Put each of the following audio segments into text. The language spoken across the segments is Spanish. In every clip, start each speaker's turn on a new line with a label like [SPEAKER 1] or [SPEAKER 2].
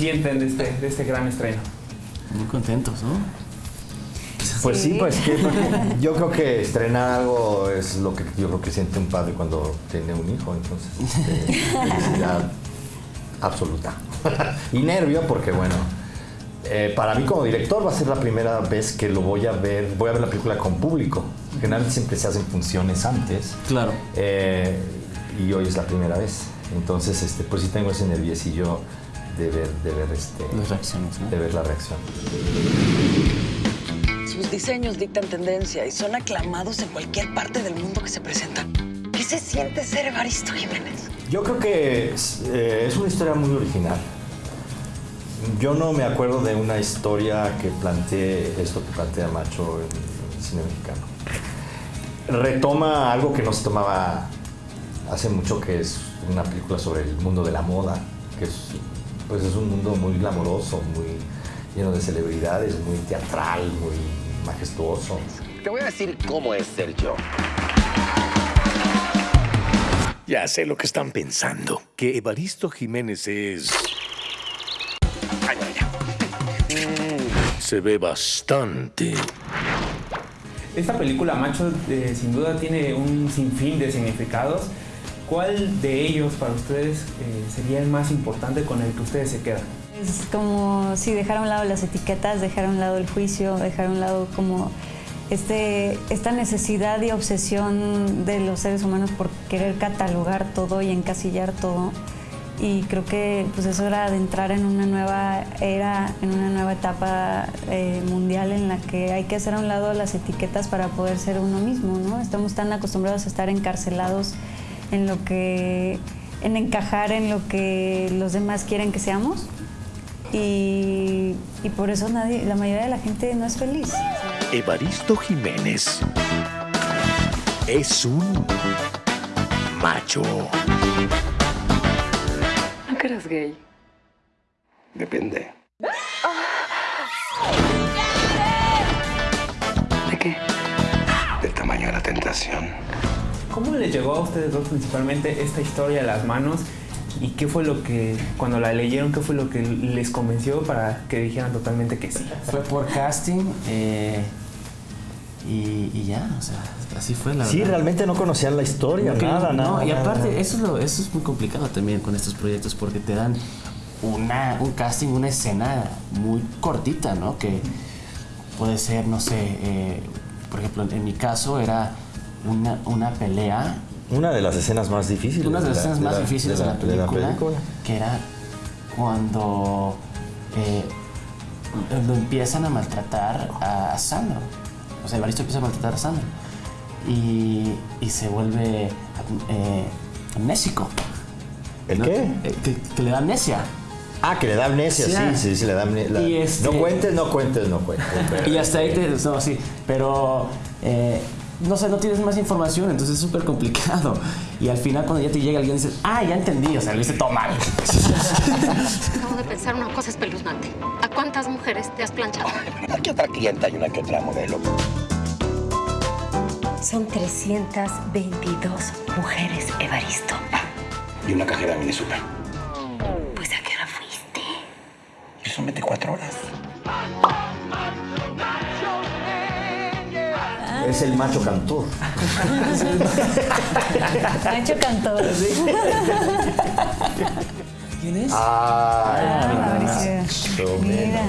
[SPEAKER 1] sienten de este, de este gran estreno?
[SPEAKER 2] Muy contentos, ¿no?
[SPEAKER 3] Pues sí, pues que yo creo que estrenar algo es lo que yo creo que siente un padre cuando tiene un hijo, entonces este, felicidad absoluta. y nervio porque bueno, eh, para mí como director va a ser la primera vez que lo voy a ver, voy a ver la película con público. Generalmente siempre se hacen funciones antes.
[SPEAKER 2] Claro.
[SPEAKER 3] Eh, y hoy es la primera vez. Entonces, este, pues sí tengo ese nerviosillo de ver, de ver este,
[SPEAKER 2] Las reacciones, ¿no?
[SPEAKER 3] de ver la reacción.
[SPEAKER 4] Sus diseños dictan tendencia y son aclamados en cualquier parte del mundo que se presentan. ¿Qué se siente ser Evaristo Jiménez?
[SPEAKER 3] Yo creo que es, eh, es una historia muy original. Yo no me acuerdo de una historia que plantee esto que plantea Macho en el cine mexicano. Retoma algo que no se tomaba hace mucho, que es una película sobre el mundo de la moda, que es, pues es un mundo muy glamoroso, muy lleno de celebridades, muy teatral, muy majestuoso.
[SPEAKER 5] Te voy a decir cómo es ser yo.
[SPEAKER 6] Ya sé lo que están pensando. Que Evaristo Jiménez es...
[SPEAKER 5] Ay, ay, ay.
[SPEAKER 6] Se ve bastante.
[SPEAKER 1] Esta película, Macho, eh, sin duda tiene un sinfín de significados. ¿Cuál de ellos para ustedes eh, sería el más importante con el que ustedes se quedan?
[SPEAKER 7] Es como si dejar a un lado las etiquetas, dejar a un lado el juicio, dejar a un lado como este, esta necesidad y obsesión de los seres humanos por querer catalogar todo y encasillar todo. Y creo que pues eso era de entrar en una nueva era, en una nueva etapa eh, mundial en la que hay que hacer a un lado las etiquetas para poder ser uno mismo, ¿no? Estamos tan acostumbrados a estar encarcelados en lo que, en encajar en lo que los demás quieren que seamos. Y, y por eso nadie, la mayoría de la gente no es feliz.
[SPEAKER 6] Evaristo Jiménez es un macho.
[SPEAKER 4] ¿No que eras gay?
[SPEAKER 5] Depende.
[SPEAKER 4] ¿De qué?
[SPEAKER 5] Del tamaño de la tentación.
[SPEAKER 1] ¿Cómo les llegó a ustedes dos principalmente esta historia a las manos? ¿Y qué fue lo que, cuando la leyeron, qué fue lo que les convenció para que dijeran totalmente que sí?
[SPEAKER 2] Fue por casting eh, y, y ya, o sea, así fue la
[SPEAKER 3] Sí,
[SPEAKER 2] verdad.
[SPEAKER 3] realmente no conocían la historia,
[SPEAKER 2] No,
[SPEAKER 3] nada,
[SPEAKER 2] no,
[SPEAKER 3] nada.
[SPEAKER 2] y aparte,
[SPEAKER 3] nada.
[SPEAKER 2] Eso, es lo- eso es muy complicado también con estos proyectos porque te dan una, un casting, una escena muy cortita, ¿no? Que puede ser, no sé, eh, por ejemplo, en mi caso era una, una pelea,
[SPEAKER 3] Una de las escenas más difíciles.
[SPEAKER 2] una de las
[SPEAKER 3] la-
[SPEAKER 2] escenas más
[SPEAKER 3] la-
[SPEAKER 2] difíciles de la,
[SPEAKER 3] de la
[SPEAKER 2] película, que era cuando eh, lo empiezan a maltratar a, Sandro. O sea, Evaristo empieza a maltratar a Sandro. Y, y se vuelve eh, amnésico.
[SPEAKER 3] ¿El
[SPEAKER 2] ¿no?
[SPEAKER 3] qué?
[SPEAKER 2] Eh, Que, que le da amnesia.
[SPEAKER 3] Ah, que le da amnesia,
[SPEAKER 2] Sí,
[SPEAKER 3] sí, sí, sí, le da amnesia.
[SPEAKER 2] Este-
[SPEAKER 3] No cuentes, no cuentes, no cuentes.
[SPEAKER 2] Y hasta ahí te. No, sí. Pero. eh, no sé, no tienes más información, entonces es súper complicado. Y al final, cuando ya te llega alguien, dices, ah, ya entendí, o sea, lo hice todo mal.
[SPEAKER 8] Acabo de pensar una cosa espeluznante. ¿A cuántas mujeres te has planchado?
[SPEAKER 5] Una que otra clienta y una que otra modelo.
[SPEAKER 8] Son 322 mujeres, Evaristo.
[SPEAKER 5] Y una cajera mini super.
[SPEAKER 8] Pues ¿a qué hora fuiste?
[SPEAKER 5] Y son 24 horas.
[SPEAKER 3] Es el macho cantor.
[SPEAKER 7] Nacho Cantor.
[SPEAKER 2] ¿Quién es?
[SPEAKER 3] Ay,
[SPEAKER 7] Mauricio. Mira.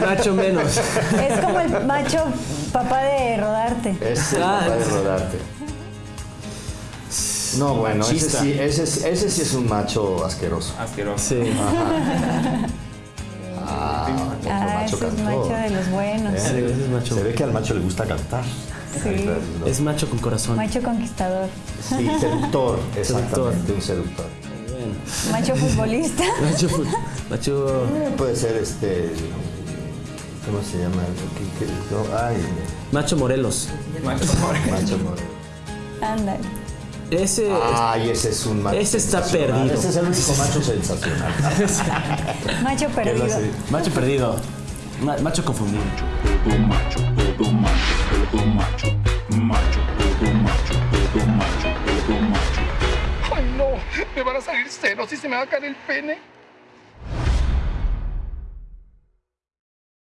[SPEAKER 2] Nacho menos.
[SPEAKER 7] Es como el macho papá de rodarte.
[SPEAKER 3] es el
[SPEAKER 2] Ah,
[SPEAKER 3] papá de
[SPEAKER 2] es-
[SPEAKER 3] rodarte. No, bueno, ese sí, ese, es- ese sí es un macho asqueroso.
[SPEAKER 1] Asqueroso.
[SPEAKER 2] Sí.
[SPEAKER 3] Ah,
[SPEAKER 7] Ah,
[SPEAKER 3] macho
[SPEAKER 7] ese es macho de los buenos.
[SPEAKER 3] ¿Eh?
[SPEAKER 2] Sí, ese es macho.
[SPEAKER 3] Se ve que al macho le gusta cantar.
[SPEAKER 7] Sí.
[SPEAKER 2] Es macho con corazón.
[SPEAKER 7] Macho conquistador.
[SPEAKER 3] Sí, seductor, exactamente,
[SPEAKER 2] Seductor.
[SPEAKER 3] un seductor.
[SPEAKER 2] Bueno.
[SPEAKER 7] Macho futbolista.
[SPEAKER 2] Macho. Macho.
[SPEAKER 3] Eh, Puede ser este. ¿Cómo se llama? ¿Qué- qué- no, ay,
[SPEAKER 2] Macho Morelos.
[SPEAKER 1] Macho Moreno.
[SPEAKER 3] macho moreno.
[SPEAKER 7] Ándale.
[SPEAKER 2] Ese.
[SPEAKER 3] Ay, ese es un macho.
[SPEAKER 2] Ese está perdido.
[SPEAKER 3] Ese es el único macho sensacional.
[SPEAKER 7] Macho
[SPEAKER 3] ¿Qué es lo
[SPEAKER 7] perdido.
[SPEAKER 2] Macho perdido. Ma- macho confundido.
[SPEAKER 9] todo macho, todo macho, todo macho, macho, todo macho, todo macho, todo macho.
[SPEAKER 5] ¡Ay, no! Me van a salir ceros y se me va a caer el pene.